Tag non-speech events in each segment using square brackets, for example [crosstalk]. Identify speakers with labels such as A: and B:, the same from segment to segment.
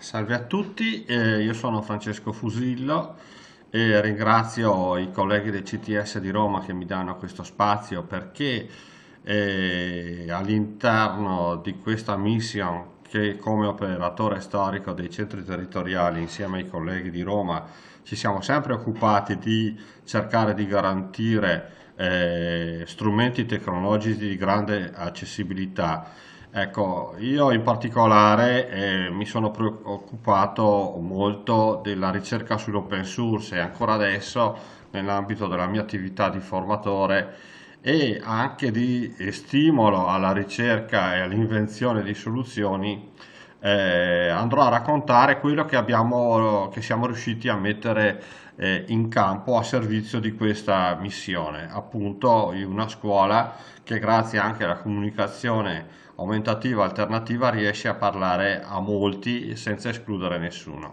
A: Salve a tutti, eh, io sono Francesco Fusillo e ringrazio i colleghi del CTS di Roma che mi danno questo spazio perché eh, all'interno di questa mission che come operatore storico dei centri territoriali insieme ai colleghi di Roma ci siamo sempre occupati di cercare di garantire eh, strumenti tecnologici di grande accessibilità Ecco, io in particolare eh, mi sono preoccupato molto della ricerca sull'open source e ancora adesso nell'ambito della mia attività di formatore e anche di stimolo alla ricerca e all'invenzione di soluzioni eh, andrò a raccontare quello che, abbiamo, che siamo riusciti a mettere eh, in campo a servizio di questa missione appunto una scuola che grazie anche alla comunicazione aumentativa alternativa riesce a parlare a molti senza escludere nessuno.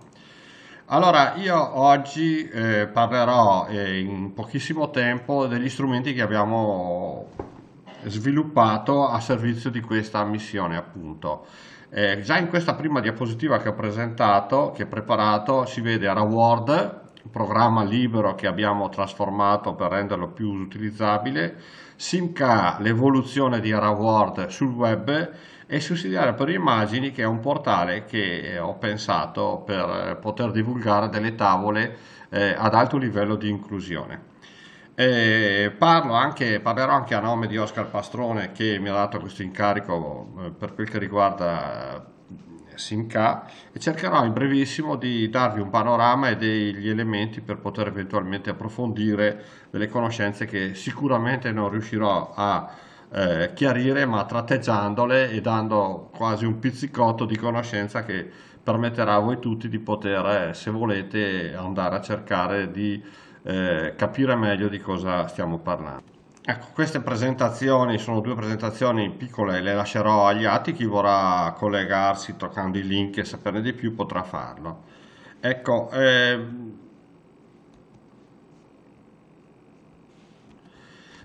A: Allora, io oggi eh, parlerò eh, in pochissimo tempo degli strumenti che abbiamo sviluppato a servizio di questa missione, appunto. Eh, già in questa prima diapositiva che ho presentato, che ho preparato, si vede AraWord, programma libero che abbiamo trasformato per renderlo più utilizzabile, Simca, l'evoluzione di AraWord sul web e Sussidiaria per immagini che è un portale che ho pensato per poter divulgare delle tavole eh, ad alto livello di inclusione. Eh, anche, parlerò anche a nome di Oscar Pastrone che mi ha dato questo incarico eh, per quel che riguarda Simca e cercherò in brevissimo di darvi un panorama e degli elementi per poter eventualmente approfondire delle conoscenze che sicuramente non riuscirò a eh, chiarire ma tratteggiandole e dando quasi un pizzicotto di conoscenza che permetterà a voi tutti di poter, se volete, andare a cercare di eh, capire meglio di cosa stiamo parlando. Ecco, queste presentazioni sono due presentazioni piccole, le lascerò agli atti, chi vorrà collegarsi toccando i link e saperne di più potrà farlo. Ecco, eh,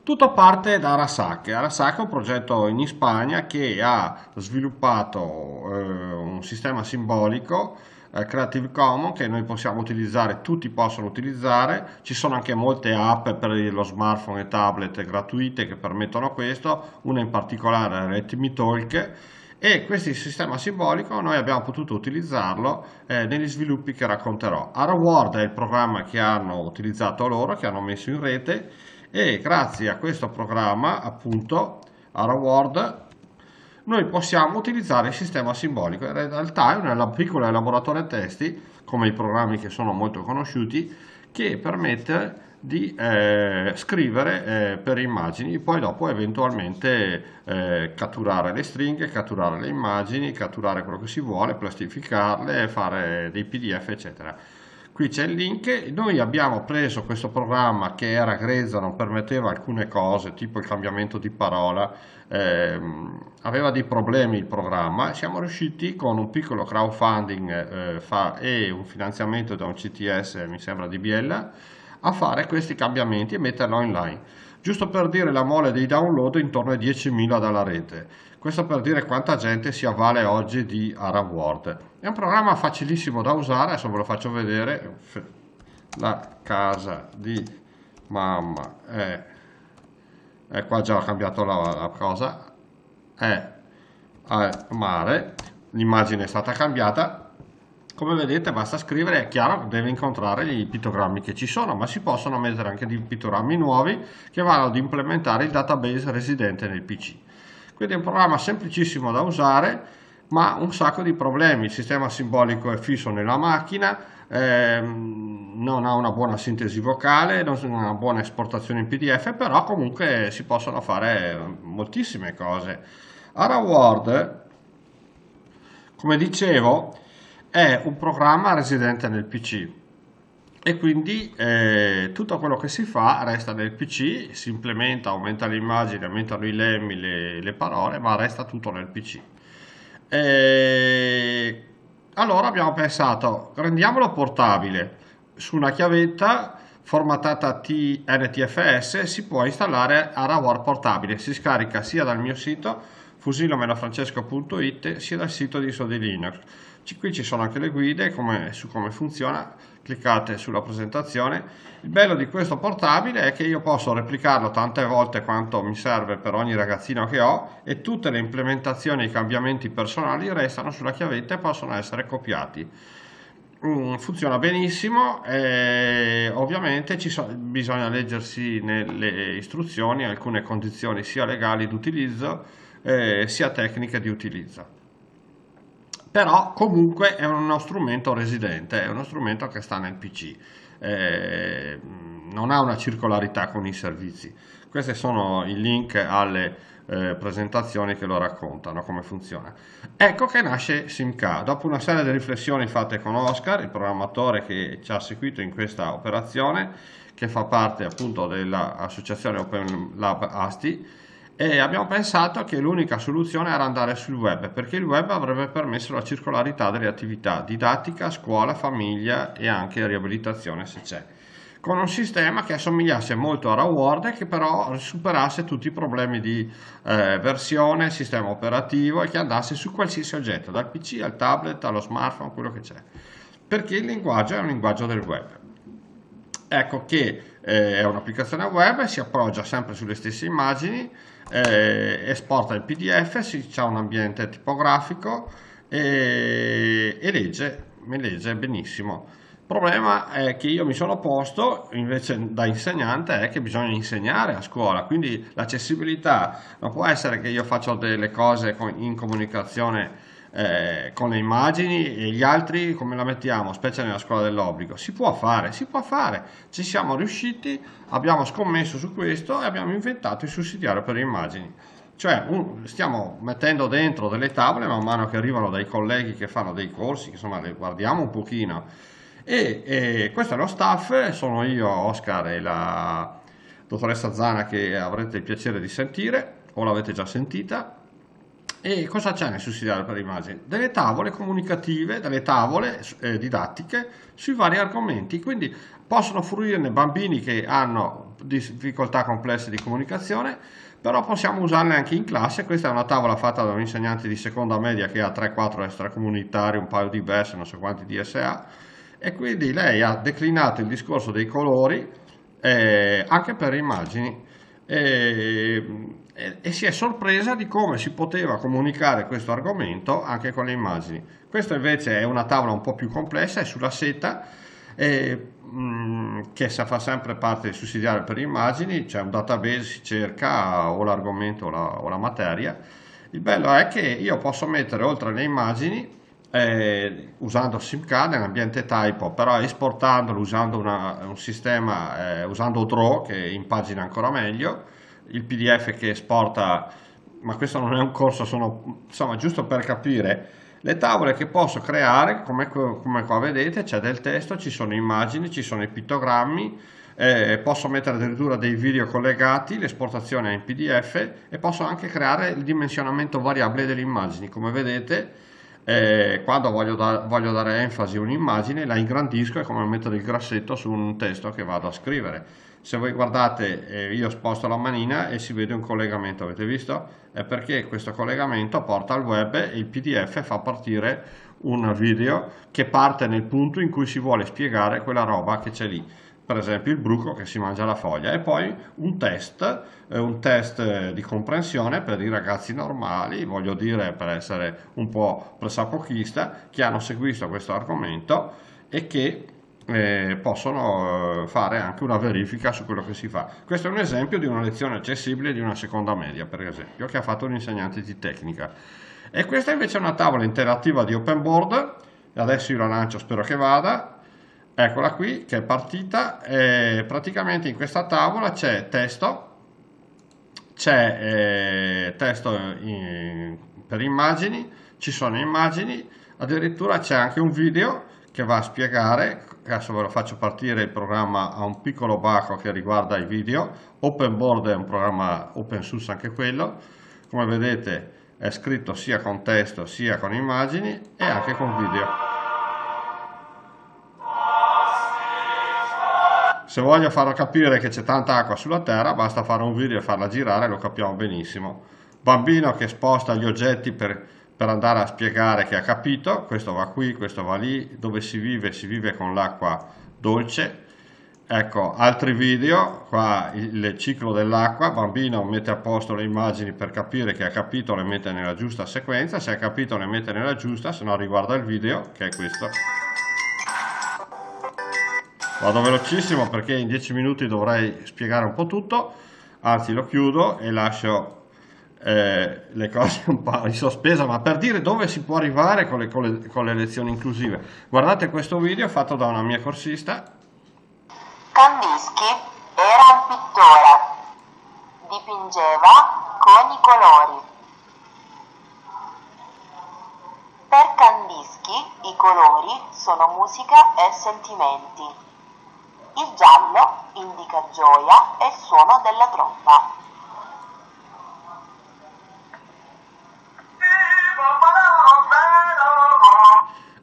A: tutto parte da Arasake. Arasake è un progetto in Spagna che ha sviluppato eh, un sistema simbolico eh, Creative Commons che noi possiamo utilizzare, tutti possono utilizzare, ci sono anche molte app per lo smartphone e tablet gratuite che permettono questo, una in particolare Let Talk. E questo sistema simbolico noi abbiamo potuto utilizzarlo eh, negli sviluppi che racconterò. AraWord è il programma che hanno utilizzato loro, che hanno messo in rete. E grazie a questo programma appunto AraWord noi possiamo utilizzare il sistema simbolico. In realtà è un piccolo elaboratore testi, come i programmi che sono molto conosciuti, che permette di eh, scrivere eh, per immagini, poi dopo eventualmente eh, catturare le stringhe, catturare le immagini, catturare quello che si vuole, plastificarle, fare dei pdf eccetera qui c'è il link. Noi abbiamo preso questo programma che era grezzo non permetteva alcune cose tipo il cambiamento di parola ehm, aveva dei problemi il programma. Siamo riusciti con un piccolo crowdfunding eh, fa, e un finanziamento da un CTS mi sembra di Biella a fare questi cambiamenti e metterlo online giusto per dire la mole dei download intorno ai 10.000 dalla rete questo per dire quanta gente si avvale oggi di AraWord. È un programma facilissimo da usare, adesso ve lo faccio vedere. La casa di mamma è, è qua già ho cambiato la, la cosa, è al mare, l'immagine è stata cambiata, come vedete basta scrivere, è chiaro deve incontrare i pittogrammi che ci sono, ma si possono mettere anche dei pittogrammi nuovi che vanno ad implementare il database residente nel PC. Quindi è un programma semplicissimo da usare, ma un sacco di problemi. Il sistema simbolico è fisso nella macchina, ehm, non ha una buona sintesi vocale, non ha una buona esportazione in PDF, però comunque si possono fare moltissime cose. AraWord, come dicevo, è un programma residente nel PC e quindi eh, tutto quello che si fa resta nel PC, si implementa, aumenta l'immagine, aumentano i lemmi, le, le, parole, ma resta tutto nel PC. E allora abbiamo pensato, rendiamolo portabile, su una chiavetta formattata TNTFS si può installare AraWord portabile, si scarica sia dal mio sito fusilomelofrancesco.it sia dal sito di Sodi Linux. Qui ci sono anche le guide come, su come funziona, cliccate sulla presentazione. Il bello di questo portabile è che io posso replicarlo tante volte quanto mi serve per ogni ragazzino che ho e tutte le implementazioni e i cambiamenti personali restano sulla chiavetta e possono essere copiati. Mm, funziona benissimo e ovviamente so, bisogna leggersi nelle istruzioni alcune condizioni sia legali di utilizzo eh, sia tecniche di utilizzo però comunque è uno strumento residente è uno strumento che sta nel pc eh, non ha una circolarità con i servizi questi sono i link alle eh, presentazioni che lo raccontano come funziona. Ecco che nasce SimK. Dopo una serie di riflessioni fatte con Oscar, il programmatore che ci ha seguito in questa operazione, che fa parte appunto dell'associazione Open Lab ASTI, e abbiamo pensato che l'unica soluzione era andare sul web, perché il web avrebbe permesso la circolarità delle attività didattica, scuola, famiglia e anche riabilitazione se c'è con un sistema che assomigliasse molto a Raword e che però superasse tutti i problemi di eh, versione, sistema operativo e che andasse su qualsiasi oggetto, dal PC al tablet allo smartphone, quello che c'è. Perché il linguaggio è un linguaggio del web. Ecco che eh, è un'applicazione web, si appoggia sempre sulle stesse immagini, eh, esporta il PDF, si ha un ambiente tipografico e, e legge, mi legge benissimo. Il problema è che io mi sono posto, invece da insegnante, è che bisogna insegnare a scuola, quindi l'accessibilità non può essere che io faccio delle cose in comunicazione eh, con le immagini e gli altri come la mettiamo, specie nella scuola dell'obbligo. Si può fare, si può fare, ci siamo riusciti, abbiamo scommesso su questo e abbiamo inventato il sussidiario per le immagini. Cioè un, stiamo mettendo dentro delle tavole man mano che arrivano dai colleghi che fanno dei corsi, insomma le guardiamo un pochino e, e questo è lo staff, sono io, Oscar e la dottoressa Zana che avrete il piacere di sentire o l'avete già sentita. E cosa c'è nel sussidiario per immagini? Delle tavole comunicative, delle tavole eh, didattiche sui vari argomenti, quindi possono fruirne bambini che hanno difficoltà complesse di comunicazione, però possiamo usarle anche in classe. Questa è una tavola fatta da un insegnante di seconda media che ha 3-4 extracomunitari, un paio di versi, non so quanti DSA e quindi lei ha declinato il discorso dei colori eh, anche per immagini e, e, e, si è sorpresa di come si poteva comunicare questo argomento anche con le immagini. Questa invece è una tavola un po' più complessa, è sulla seta e, mh, mm, che fa sempre parte del sussidiario per immagini, c'è un database, si cerca o l'argomento o la, o la materia. Il bello è che io posso mettere oltre alle immagini eh, usando SimCard nell'ambiente typo, però esportandolo usando una, un sistema, eh, usando Draw che impagina ancora meglio, il PDF che esporta, ma questo non è un corso, sono insomma giusto per capire, le tavole che posso creare, come, come qua vedete, c'è del testo, ci sono immagini, ci sono i pittogrammi, eh, posso mettere addirittura dei video collegati, l'esportazione in PDF e posso anche creare il dimensionamento variabile delle immagini, come vedete eh, quando voglio, da, voglio, dare enfasi a un'immagine la ingrandisco è come mettere il grassetto su un testo che vado a scrivere se voi guardate eh, io sposto la manina e si vede un collegamento avete visto? è perché questo collegamento porta al web e il pdf fa partire un video che parte nel punto in cui si vuole spiegare quella roba che c'è lì per esempio il bruco che si mangia la foglia e poi un test, eh, un test eh, di comprensione per i ragazzi normali, voglio dire per essere un po' pressapochista, che hanno seguito questo argomento e che eh, possono eh, fare anche una verifica su quello che si fa. Questo è un esempio di una lezione accessibile di una seconda media, per esempio, che ha fatto un insegnante di tecnica. E questa invece è una tavola interattiva di open board, adesso io la lancio, spero che vada, eccola qui che è partita e praticamente in questa tavola c'è testo c'è eh, testo in, per immagini ci sono immagini addirittura c'è anche un video che va a spiegare adesso ve lo faccio partire il programma ha un piccolo baco che riguarda i video. OpenBoard è un programma open source anche quello. Come vedete è scritto sia con testo sia con immagini e anche con video Se voglio farlo capire che c'è tanta acqua sulla Terra, basta fare un video e farla girare, lo capiamo benissimo. bambino che sposta gli oggetti per, per andare a spiegare che ha capito, questo va qui, questo va lì, dove si vive, si vive con l'acqua dolce, Ecco, altri video, qua il ciclo dell'acqua, bambino mette a posto le immagini per capire che ha capito, le mette nella giusta sequenza, se ha capito le mette nella giusta, se no riguarda il video, che è questo. Vado velocissimo perché in 10 minuti dovrei spiegare un po' tutto, anzi lo chiudo e lascio eh, le cose un po' in sospeso, ma per dire dove si può arrivare con le, con le, con le lezioni inclusive. Guardate questo video fatto da una mia corsista
B: Kandinsky era un pittore, dipingeva con i colori. Per Kandinsky i colori sono musica e sentimenti. Il giallo indica gioia e il suono della tromba.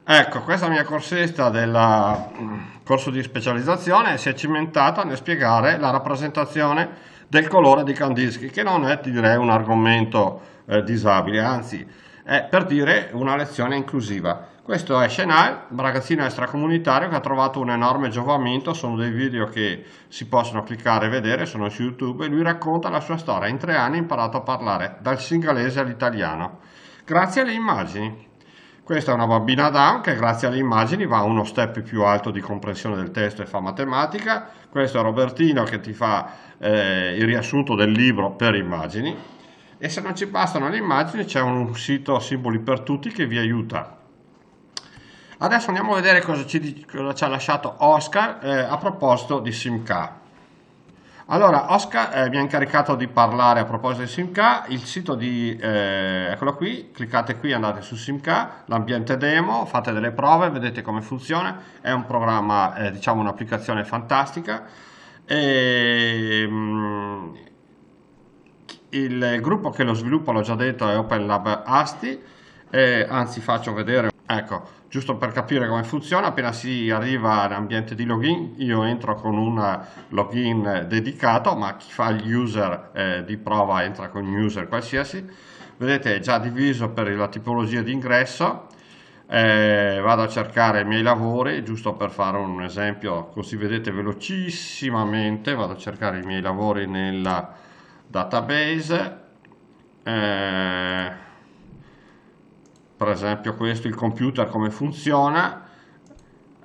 A: Ecco, questa mia corsetta del mm, corso di specializzazione si è cimentata nel spiegare la rappresentazione del colore di Kandinsky, che non è, direi, un argomento eh, disabile, anzi è per dire una lezione inclusiva. Questo è Shenai, un ragazzino extracomunitario che ha trovato un enorme giovamento, sono dei video che si possono cliccare e vedere, sono su YouTube, e lui racconta la sua storia. In tre anni ha imparato a parlare dal singalese all'italiano, grazie alle immagini. Questa è una bambina Down che grazie alle immagini va a uno step più alto di comprensione del testo e fa matematica. Questo è Robertino che ti fa eh, il riassunto del libro per immagini. E se non ci bastano le immagini c'è un sito Simboli per Tutti che vi aiuta. Adesso andiamo a vedere cosa ci, cosa ci ha lasciato Oscar eh, a proposito di SimK. Allora, Oscar eh, mi ha incaricato di parlare a proposito di SimK, il sito di, eh, eccolo qui, cliccate qui, andate su SimK, l'ambiente demo, fate delle prove, vedete come funziona, è un programma, eh, diciamo un'applicazione fantastica, e, mm, il gruppo che lo sviluppa, l'ho già detto, è Open Lab Asti, anzi faccio vedere, ecco, giusto per capire come funziona, appena si arriva all'ambiente di login, io entro con un login dedicato, ma chi fa il user eh, di prova entra con un user qualsiasi. Vedete è già diviso per la tipologia di ingresso, eh, vado a cercare i miei lavori, giusto per fare un esempio, così vedete velocissimamente, vado a cercare i miei lavori nella database. Eh, per esempio questo il computer come funziona.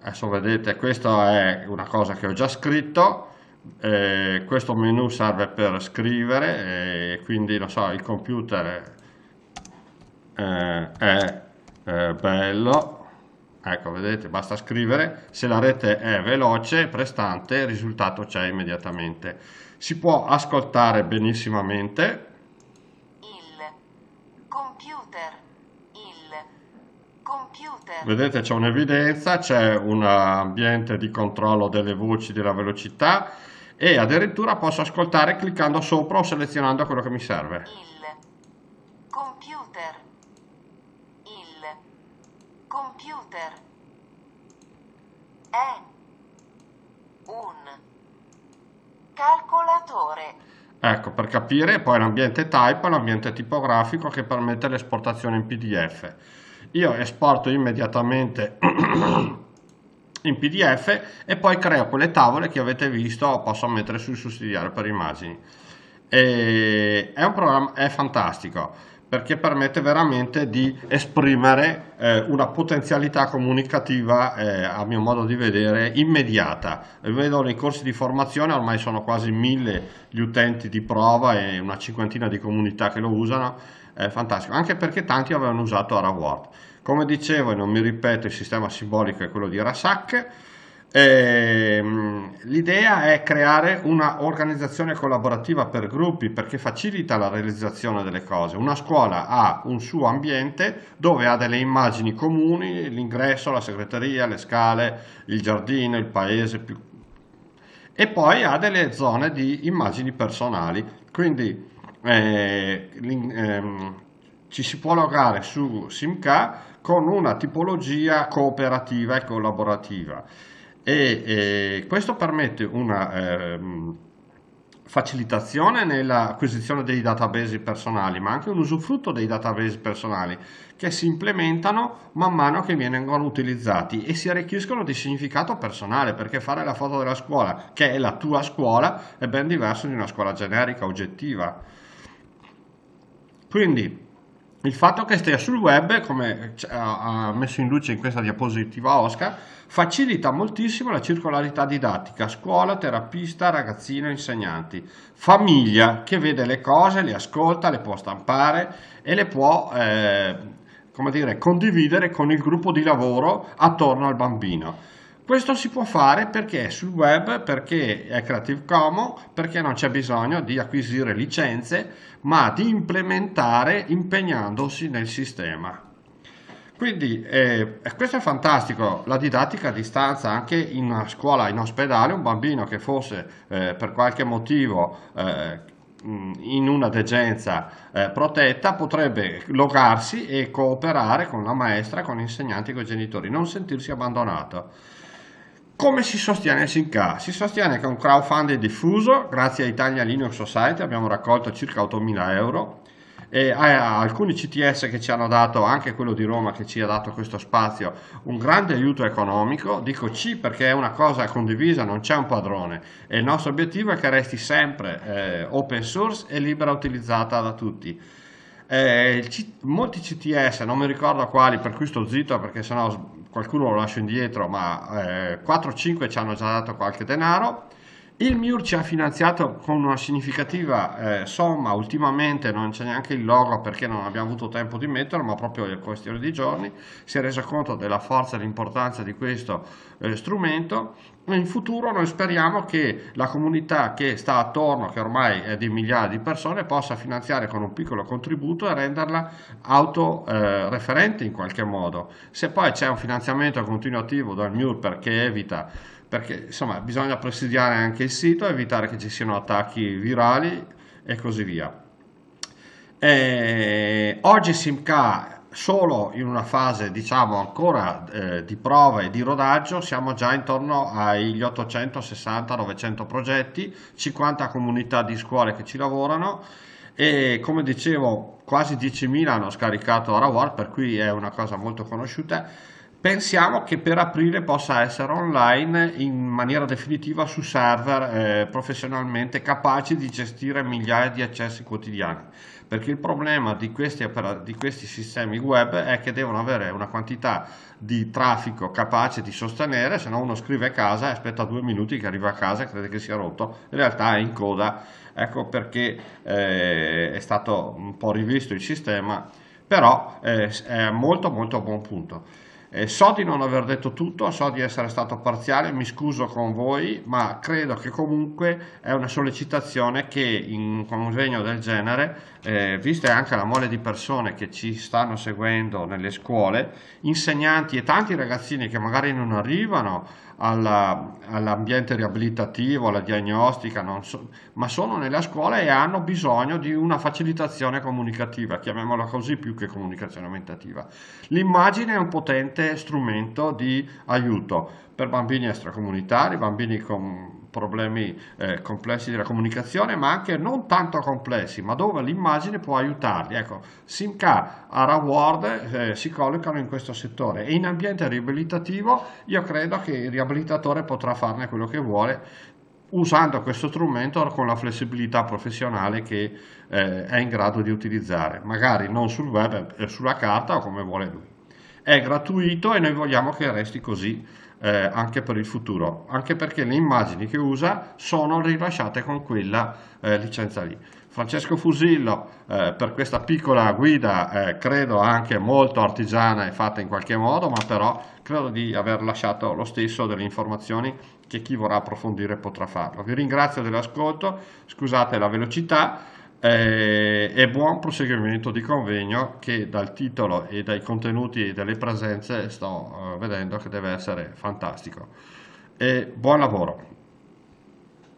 A: Adesso vedete questa è una cosa che ho già scritto. Eh, questo menu serve per scrivere e quindi lo so il computer eh, è eh, bello. Ecco vedete basta scrivere. Se la rete è veloce prestante il risultato c'è immediatamente si può ascoltare benissimamente Vedete c'è un'evidenza, c'è un ambiente di controllo delle voci della velocità e addirittura posso ascoltare cliccando sopra o selezionando quello che mi serve.
B: Il computer. Il computer è un calcolatore.
A: Ecco, per capire, poi l'ambiente type l'ambiente tipografico che permette l'esportazione in PDF io esporto immediatamente [clears throat] in pdf e poi creo quelle tavole che avete visto posso mettere sul sussidiario per immagini. E è un programma è fantastico perché permette veramente di esprimere eh, una potenzialità comunicativa eh, a mio modo di vedere immediata vedo nei corsi di formazione ormai sono quasi mille gli utenti di prova e una cinquantina di comunità che lo usano è fantastico, anche perché tanti avevano usato AraWord. Come dicevo, e non mi ripeto, il sistema simbolico è quello di Rasak, ehm, l'idea è creare una organizzazione collaborativa per gruppi perché facilita la realizzazione delle cose. Una scuola ha un suo ambiente dove ha delle immagini comuni, l'ingresso, la segreteria, le scale, il giardino, il paese, più... e poi ha delle zone di immagini personali. Quindi eh, ehm, ci si può logare su SimK con una tipologia cooperativa e collaborativa e, e questo permette una, ehm, facilitazione nell'acquisizione dei database personali, ma anche un usufrutto dei database personali che si implementano man mano che vengono utilizzati e si arricchiscono di significato personale, perché fare la foto della scuola, che è la tua scuola, è ben diverso di una scuola generica, oggettiva. Quindi il fatto che stia sul web, come ha messo in luce in questa diapositiva Oscar, facilita moltissimo la circolarità didattica, scuola, terapista, ragazzino, insegnanti, famiglia che vede le cose, le ascolta, le può stampare e le può eh, dire, condividere con il gruppo di lavoro attorno al bambino. Questo si può fare perché è sul web, perché è Creative Commons, perché non c'è bisogno di acquisire licenze, ma di implementare impegnandosi nel sistema. Quindi eh, questo è fantastico, la didattica a distanza anche in una scuola, in ospedale, un bambino che fosse eh, per qualche motivo eh, in una degenza eh, protetta potrebbe logarsi e cooperare con la maestra, con gli insegnanti, con i genitori, non sentirsi abbandonato. Come si sostiene SINCA? Si sostiene con un crowdfunding diffuso, grazie a Italia Linux Society abbiamo raccolto circa 8.000 euro e a alcuni CTS che ci hanno dato, anche quello di Roma che ci ha dato questo spazio, un grande aiuto economico, dico C perché è una cosa condivisa, non c'è un padrone e il nostro obiettivo è che resti sempre eh, open source e libera utilizzata da tutti. Eh, molti CTS, non mi ricordo quali, per cui sto zitto perché sennò qualcuno lo lascio indietro, ma eh, 4-5 ci hanno già dato qualche denaro. Il MIUR ci ha finanziato con una significativa eh, somma, ultimamente non c'è neanche il logo perché non abbiamo avuto tempo di metterlo, ma proprio in questione di giorni si è reso conto della forza e dell'importanza di questo eh, strumento. In futuro noi speriamo che la comunità che sta attorno, che ormai è di migliaia di persone, possa finanziare con un piccolo contributo e renderla autoreferente eh, in qualche modo. Se poi c'è un finanziamento continuativo dal MIUR perché evita perché insomma bisogna presidiare anche il sito, evitare che ci siano attacchi virali e così via. E oggi SimK solo in una fase diciamo ancora eh, di prova e di rodaggio siamo già intorno agli 860-900 progetti 50 comunità di scuole che ci lavorano e come dicevo quasi 10.000 hanno scaricato Araward per cui è una cosa molto conosciuta Pensiamo che per aprile possa essere online in maniera definitiva su server eh, professionalmente capaci di gestire migliaia di accessi quotidiani. Perché il problema di questi, di questi sistemi web è che devono avere una quantità di traffico capace di sostenere, se no uno scrive a casa e aspetta due minuti che arriva a casa e crede che sia rotto, in realtà è in coda. Ecco perché eh, è stato un po' rivisto il sistema, però eh, è molto molto a buon punto. Eh, so di non aver detto tutto, so di essere stato parziale, mi scuso con voi, ma credo che comunque è una sollecitazione che in un convegno del genere, eh, vista anche la mole di persone che ci stanno seguendo nelle scuole, insegnanti e tanti ragazzini che magari non arrivano all'ambiente riabilitativo, alla diagnostica, so, ma sono nella scuola e hanno bisogno di una facilitazione comunicativa, chiamiamola così più che comunicazione aumentativa. L'immagine è un potente strumento di aiuto per bambini extracomunitari, bambini con problemi eh, complessi della comunicazione, ma anche non tanto complessi, ma dove l'immagine può aiutarli. Ecco, Simca a Raward eh, si collocano in questo settore e in ambiente riabilitativo io credo che il riabilitatore potrà farne quello che vuole usando questo strumento con la flessibilità professionale che eh, è in grado di utilizzare, magari non sul web, eh, sulla carta o come vuole lui. È gratuito e noi vogliamo che resti così eh, anche per il futuro, anche perché le immagini che usa sono rilasciate con quella eh, licenza lì. Francesco Fusillo eh, per questa piccola guida eh, credo anche molto artigiana e fatta in qualche modo, ma però credo di aver lasciato lo stesso delle informazioni che chi vorrà approfondire potrà farlo. Vi ringrazio dell'ascolto, scusate la velocità e buon proseguimento di convegno che dal titolo e dai contenuti e dalle presenze sto eh, vedendo che deve essere fantastico. E buon lavoro!